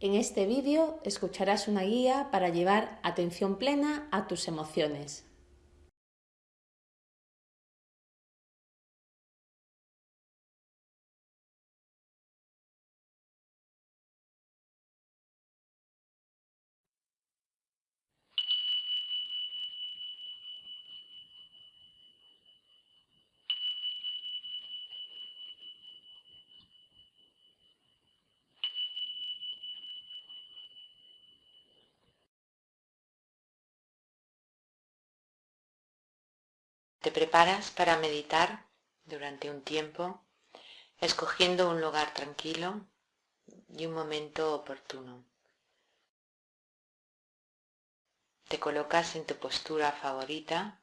En este vídeo escucharás una guía para llevar atención plena a tus emociones. Te preparas para meditar durante un tiempo, escogiendo un lugar tranquilo y un momento oportuno. Te colocas en tu postura favorita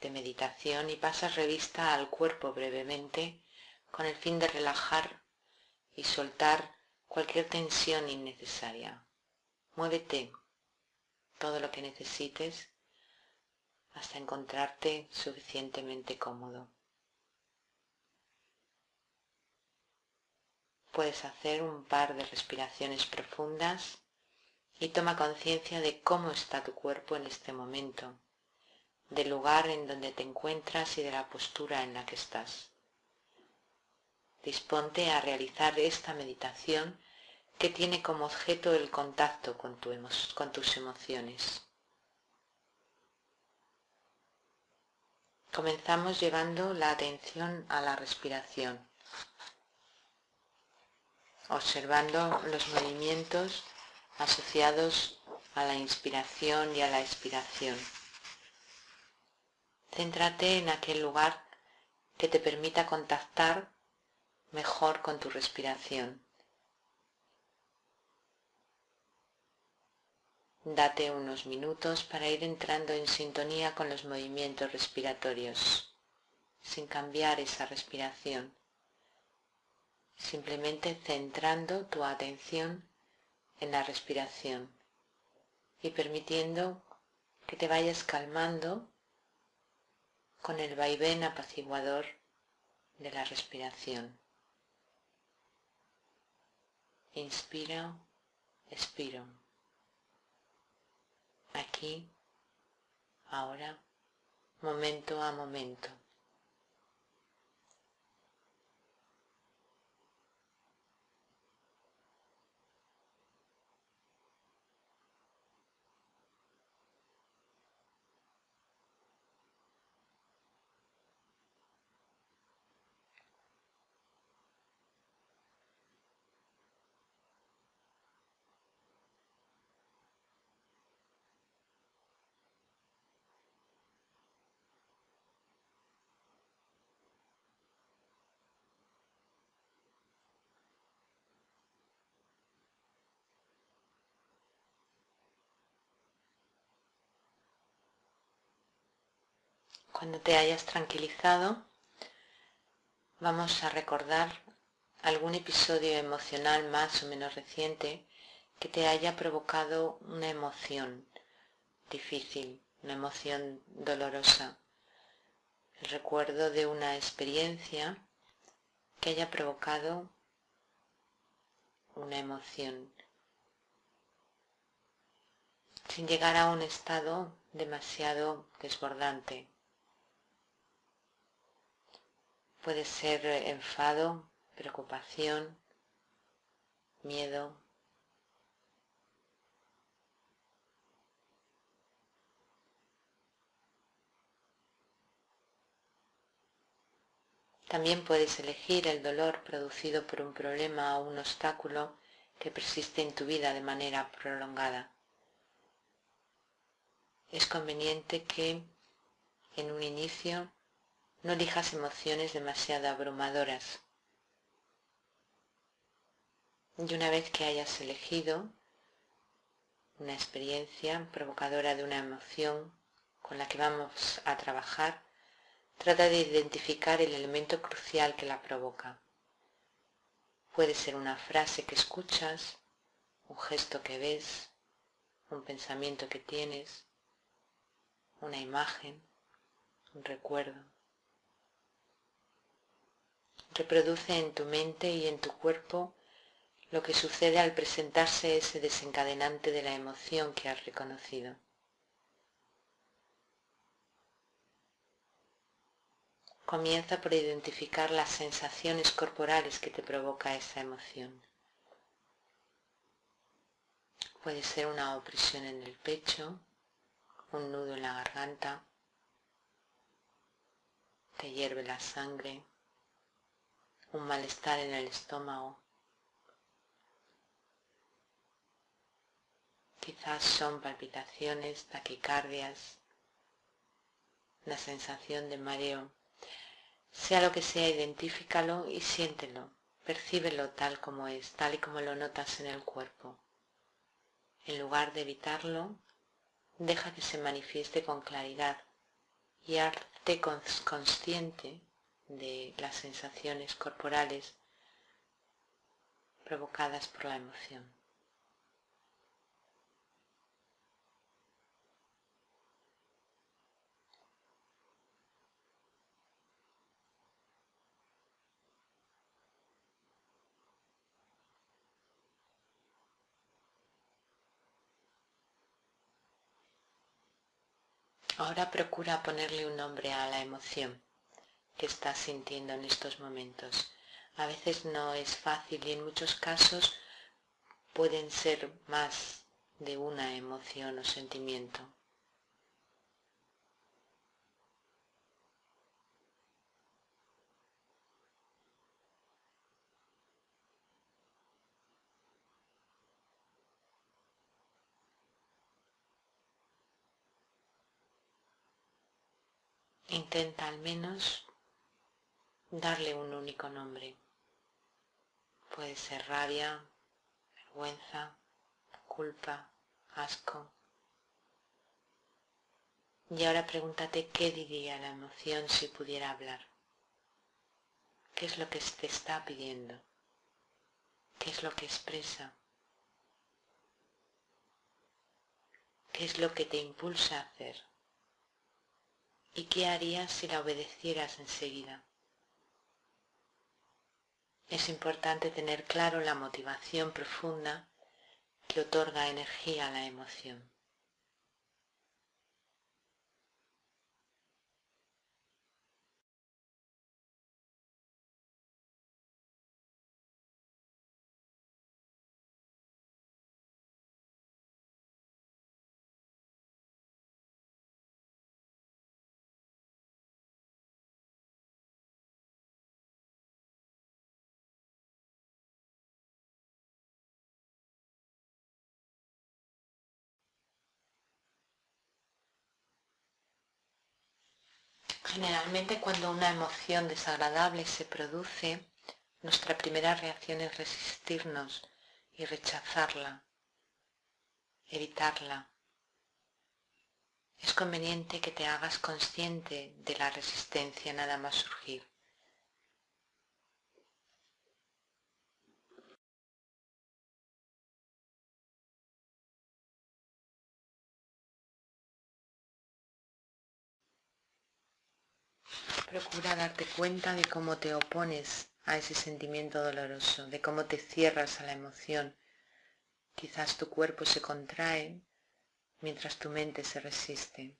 de meditación y pasas revista al cuerpo brevemente con el fin de relajar y soltar cualquier tensión innecesaria. Muévete todo lo que necesites hasta encontrarte suficientemente cómodo. Puedes hacer un par de respiraciones profundas y toma conciencia de cómo está tu cuerpo en este momento, del lugar en donde te encuentras y de la postura en la que estás. Disponte a realizar esta meditación que tiene como objeto el contacto con, con tus emociones. Comenzamos llevando la atención a la respiración, observando los movimientos asociados a la inspiración y a la expiración. Céntrate en aquel lugar que te permita contactar mejor con tu respiración. Date unos minutos para ir entrando en sintonía con los movimientos respiratorios, sin cambiar esa respiración, simplemente centrando tu atención en la respiración y permitiendo que te vayas calmando con el vaivén apaciguador de la respiración. Inspira, expiro aquí, ahora, momento a momento. Cuando te hayas tranquilizado, vamos a recordar algún episodio emocional más o menos reciente que te haya provocado una emoción difícil, una emoción dolorosa. El recuerdo de una experiencia que haya provocado una emoción sin llegar a un estado demasiado desbordante. Puede ser enfado, preocupación, miedo. También puedes elegir el dolor producido por un problema o un obstáculo que persiste en tu vida de manera prolongada. Es conveniente que en un inicio no elijas emociones demasiado abrumadoras. Y una vez que hayas elegido una experiencia provocadora de una emoción con la que vamos a trabajar, trata de identificar el elemento crucial que la provoca. Puede ser una frase que escuchas, un gesto que ves, un pensamiento que tienes, una imagen, un recuerdo. Reproduce en tu mente y en tu cuerpo lo que sucede al presentarse ese desencadenante de la emoción que has reconocido. Comienza por identificar las sensaciones corporales que te provoca esa emoción. Puede ser una opresión en el pecho, un nudo en la garganta, te hierve la sangre, un malestar en el estómago. Quizás son palpitaciones, taquicardias, la sensación de mareo. Sea lo que sea, identifícalo y siéntelo, percíbelo tal como es, tal y como lo notas en el cuerpo. En lugar de evitarlo, deja que se manifieste con claridad y hazte consciente de las sensaciones corporales provocadas por la emoción. Ahora procura ponerle un nombre a la emoción que estás sintiendo en estos momentos. A veces no es fácil y en muchos casos pueden ser más de una emoción o sentimiento. Intenta al menos darle un único nombre. Puede ser rabia, vergüenza, culpa, asco. Y ahora pregúntate qué diría la emoción si pudiera hablar. ¿Qué es lo que te está pidiendo? ¿Qué es lo que expresa? ¿Qué es lo que te impulsa a hacer? ¿Y qué harías si la obedecieras enseguida? Es importante tener claro la motivación profunda que otorga energía a la emoción. Generalmente cuando una emoción desagradable se produce, nuestra primera reacción es resistirnos y rechazarla, evitarla. Es conveniente que te hagas consciente de la resistencia nada más surgir. Procura darte cuenta de cómo te opones a ese sentimiento doloroso, de cómo te cierras a la emoción. Quizás tu cuerpo se contrae mientras tu mente se resiste.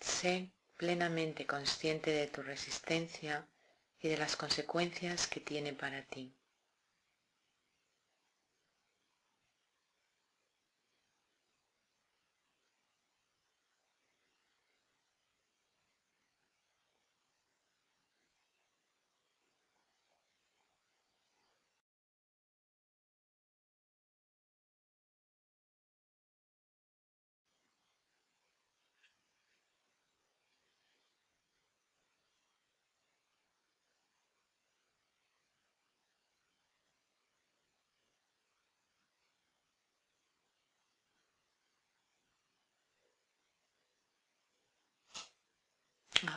Sé plenamente consciente de tu resistencia y de las consecuencias que tiene para ti.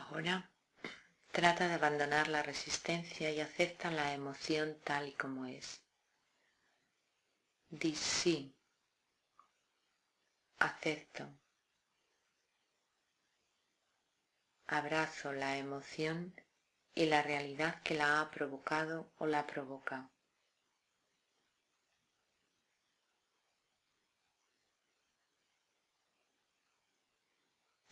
Ahora trata de abandonar la resistencia y acepta la emoción tal y como es. Di sí, acepto, abrazo la emoción y la realidad que la ha provocado o la provoca.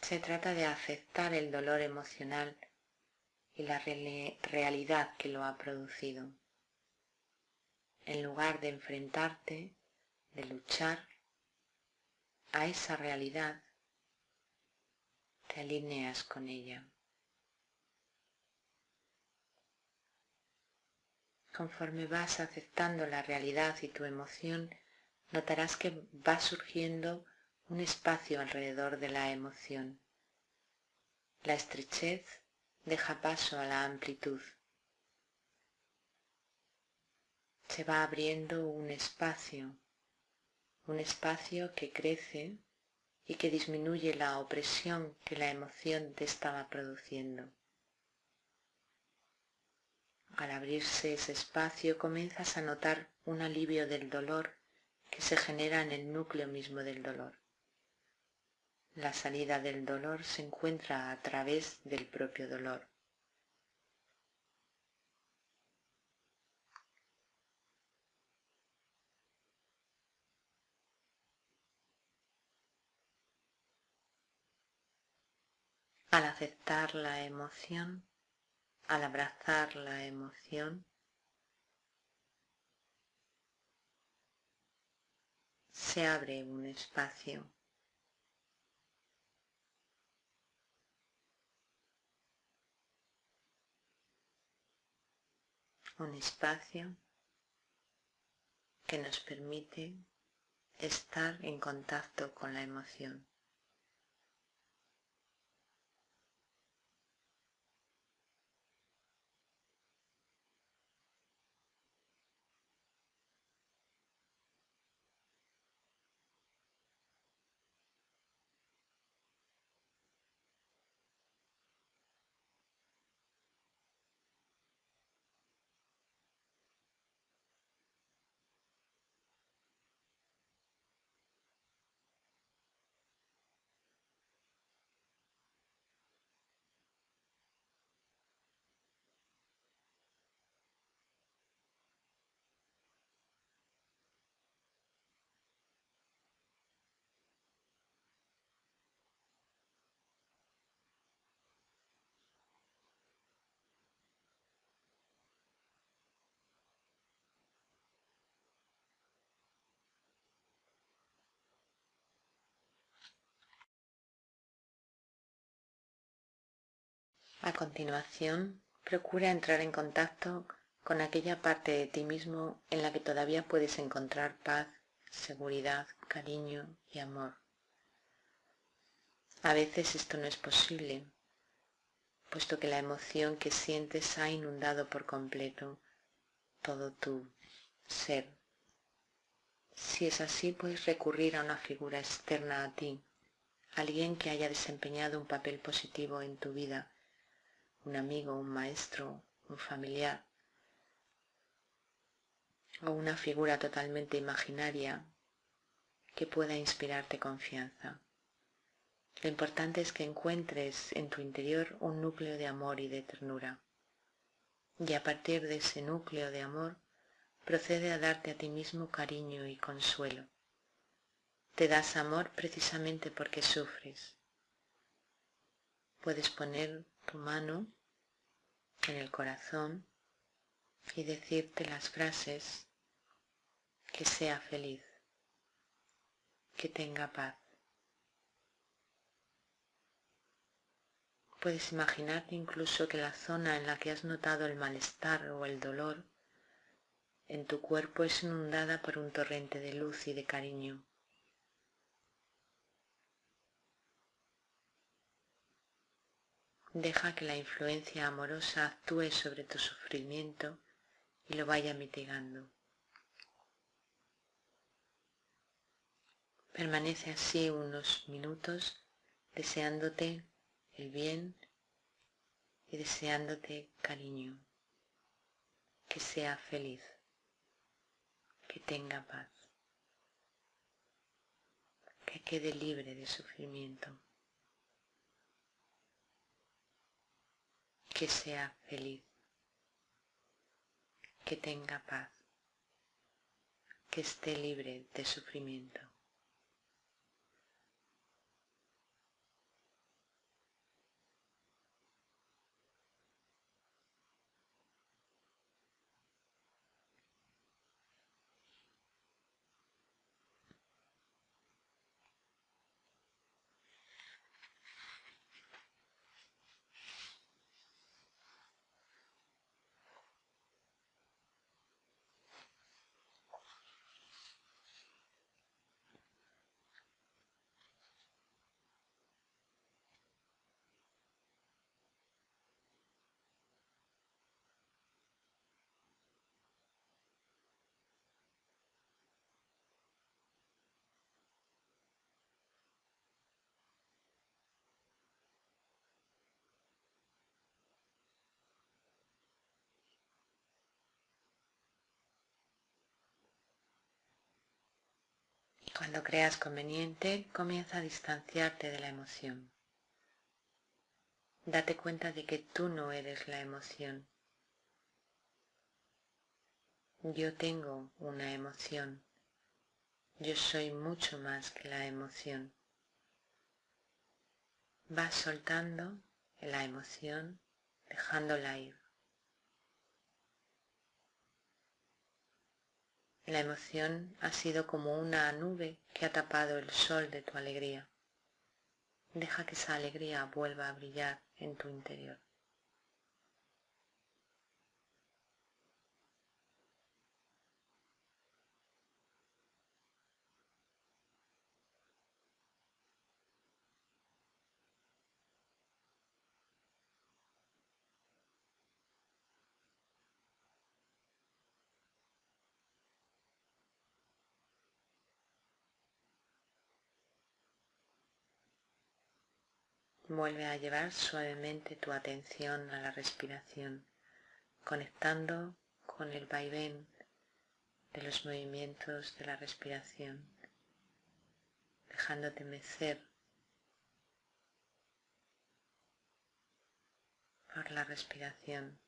Se trata de aceptar el dolor emocional y la realidad que lo ha producido. En lugar de enfrentarte, de luchar a esa realidad, te alineas con ella. Conforme vas aceptando la realidad y tu emoción, notarás que va surgiendo un espacio alrededor de la emoción. La estrechez deja paso a la amplitud. Se va abriendo un espacio, un espacio que crece y que disminuye la opresión que la emoción te estaba produciendo. Al abrirse ese espacio comienzas a notar un alivio del dolor que se genera en el núcleo mismo del dolor. La salida del dolor se encuentra a través del propio dolor. Al aceptar la emoción, al abrazar la emoción, se abre un espacio un espacio que nos permite estar en contacto con la emoción. A continuación, procura entrar en contacto con aquella parte de ti mismo en la que todavía puedes encontrar paz, seguridad, cariño y amor. A veces esto no es posible, puesto que la emoción que sientes ha inundado por completo todo tu ser. Si es así, puedes recurrir a una figura externa a ti, alguien que haya desempeñado un papel positivo en tu vida un amigo, un maestro, un familiar o una figura totalmente imaginaria que pueda inspirarte confianza. Lo importante es que encuentres en tu interior un núcleo de amor y de ternura. Y a partir de ese núcleo de amor procede a darte a ti mismo cariño y consuelo. Te das amor precisamente porque sufres. Puedes poner tu mano en el corazón y decirte las frases que sea feliz, que tenga paz. Puedes imaginarte incluso que la zona en la que has notado el malestar o el dolor en tu cuerpo es inundada por un torrente de luz y de cariño. Deja que la influencia amorosa actúe sobre tu sufrimiento y lo vaya mitigando. Permanece así unos minutos deseándote el bien y deseándote cariño, que sea feliz, que tenga paz, que quede libre de sufrimiento. Que sea feliz, que tenga paz, que esté libre de sufrimiento. Cuando creas conveniente, comienza a distanciarte de la emoción. Date cuenta de que tú no eres la emoción. Yo tengo una emoción. Yo soy mucho más que la emoción. Vas soltando la emoción, dejándola ir. La emoción ha sido como una nube que ha tapado el sol de tu alegría. Deja que esa alegría vuelva a brillar en tu interior. Vuelve a llevar suavemente tu atención a la respiración, conectando con el vaivén de los movimientos de la respiración, dejándote mecer por la respiración.